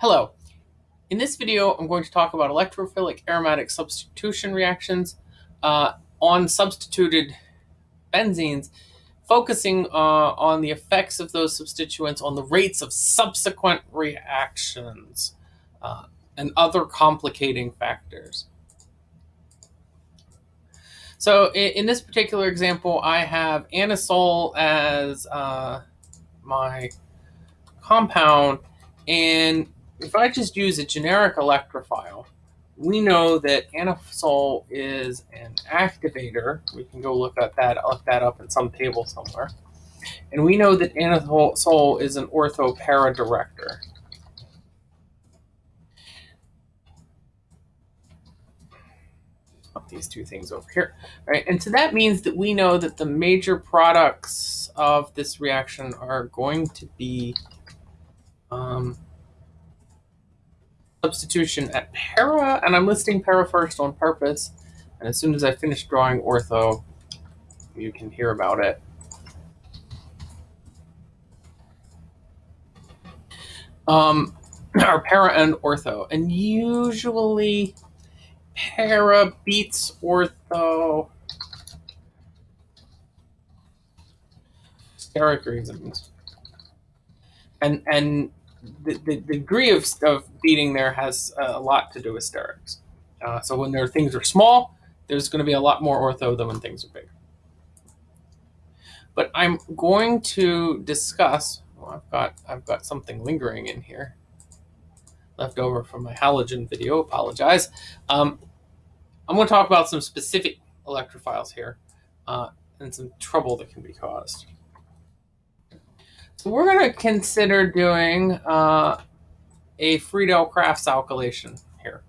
Hello. In this video, I'm going to talk about electrophilic aromatic substitution reactions uh, on substituted benzenes, focusing uh, on the effects of those substituents on the rates of subsequent reactions uh, and other complicating factors. So in, in, this particular example, I have anisole as uh, my compound and if I just use a generic electrophile, we know that anisole is an activator. We can go look at that, look that up in some table somewhere. And we know that anisole is an ortho para director. Put these two things over here. All right, and so that means that we know that the major products of this reaction are going to be um, substitution at para, and I'm listing para first on purpose. And as soon as I finish drawing ortho, you can hear about it. Um, our para and ortho. And usually para beats ortho. Steric reasons. And and the, the, degree of, of beating there has a lot to do with sterics. Uh, so when things are small, there's going to be a lot more ortho than when things are big. But I'm going to discuss. Well, I've got I've got something lingering in here, left over from my halogen video. Apologize. Um, I'm going to talk about some specific electrophiles here, uh, and some trouble that can be caused. So we're going to consider doing uh, a Friedel-Crafts alkylation here.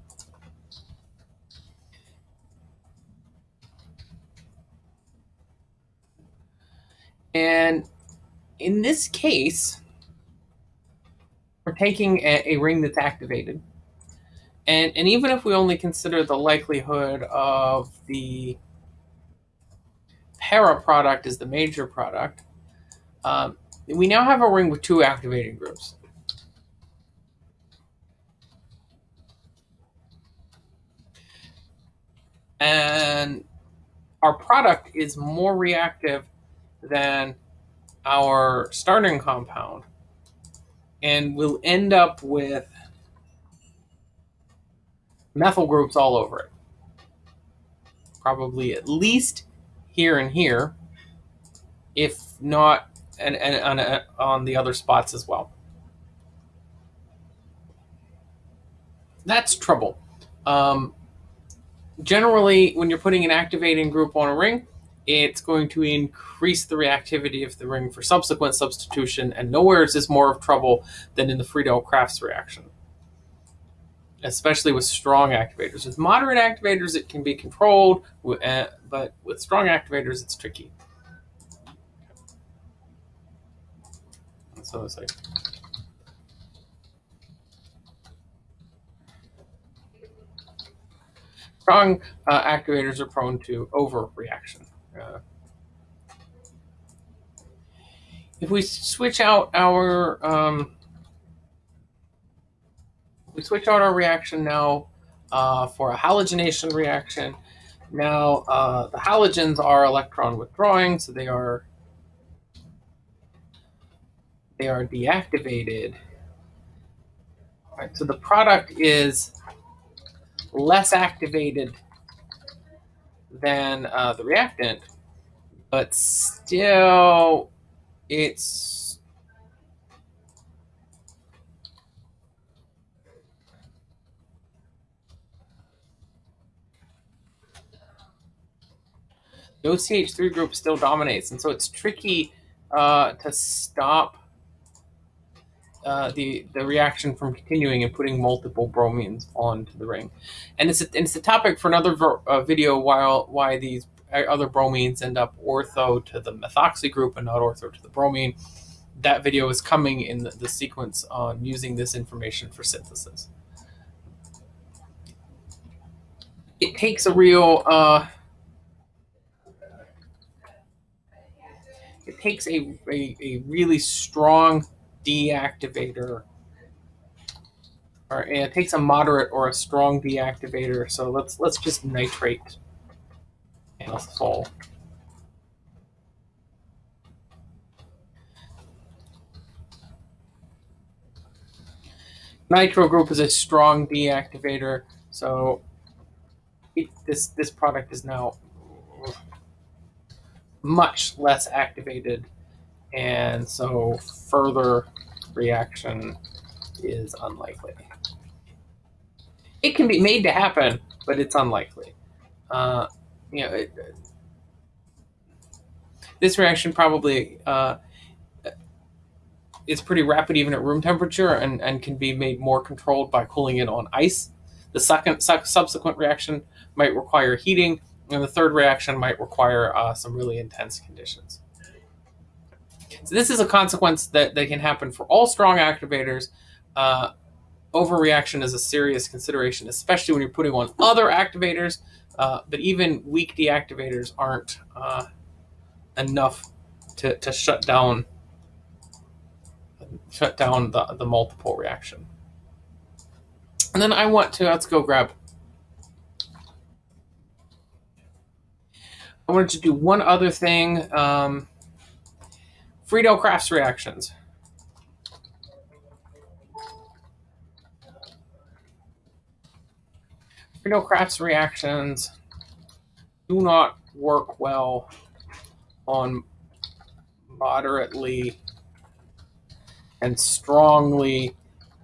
And in this case, we're taking a, a, ring that's activated. And, and even if we only consider the likelihood of the para product as the major product, um, we now have a ring with two activating groups. And our product is more reactive than our starting compound. And we'll end up with methyl groups all over it. Probably at least here and here, if not and, and, and on the other spots as well. That's trouble. Um, generally, when you're putting an activating group on a ring, it's going to increase the reactivity of the ring for subsequent substitution, and nowhere is this more of trouble than in the Friedel-Crafts reaction, especially with strong activators. With moderate activators, it can be controlled, uh, but with strong activators, it's tricky. So it's like strong uh, activators are prone to overreaction. Uh, if we switch out our um, we switch out our reaction now uh, for a halogenation reaction. Now uh, the halogens are electron withdrawing, so they are they are deactivated. All right, so the product is less activated than uh, the reactant, but still it's the OCH3 group still dominates, and so it's tricky uh, to stop uh, the the reaction from continuing and putting multiple bromines onto the ring, and it's a, it's a topic for another uh, video. While why these other bromines end up ortho to the methoxy group and not ortho to the bromine. That video is coming in the, the sequence on using this information for synthesis. It takes a real uh, it takes a, a, a really strong deactivator or it takes a moderate or a strong deactivator. So let's let's just nitrate full. Nitro group is a strong deactivator, so it, this this product is now much less activated, and so further reaction is unlikely. It can be made to happen, but it's unlikely. Uh, you know, it, this reaction probably uh, is pretty rapid even at room temperature and, and can be made more controlled by cooling it on ice. The second su subsequent reaction might require heating, and the third reaction might require uh, some really intense conditions. So this is a consequence that, that can happen for all strong activators. Uh, overreaction is a serious consideration, especially when you're putting on other activators. Uh, but even weak deactivators aren't uh, enough to, to shut down shut down the, the multiple reaction. And then I want to, let's go grab, I wanted to do one other thing. Um, Friedel-Crafts reactions. Friedel-Crafts reactions do not work well on moderately and strongly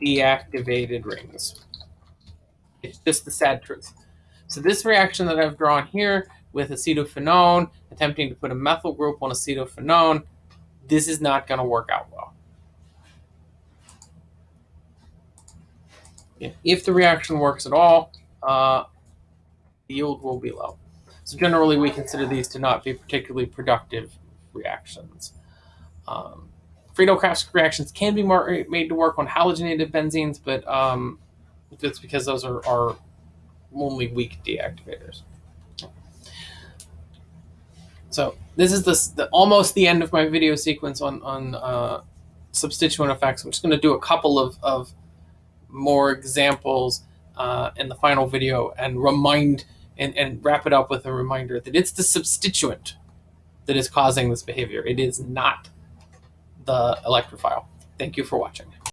deactivated rings. It's just the sad truth. So this reaction that I've drawn here with acetophenone, attempting to put a methyl group on acetophenone, this is not going to work out well. If the reaction works at all, uh, the yield will be low. So generally, we consider these to not be particularly productive reactions. Um, Friedel-Crafts reactions can be more, made to work on halogenated benzenes, but um, it's because those are, are only weak deactivators. So this is the, the, almost the end of my video sequence on, on uh, substituent effects. I'm just going to do a couple of, of more examples uh, in the final video and remind and, and wrap it up with a reminder that it's the substituent that is causing this behavior. It is not the electrophile. Thank you for watching.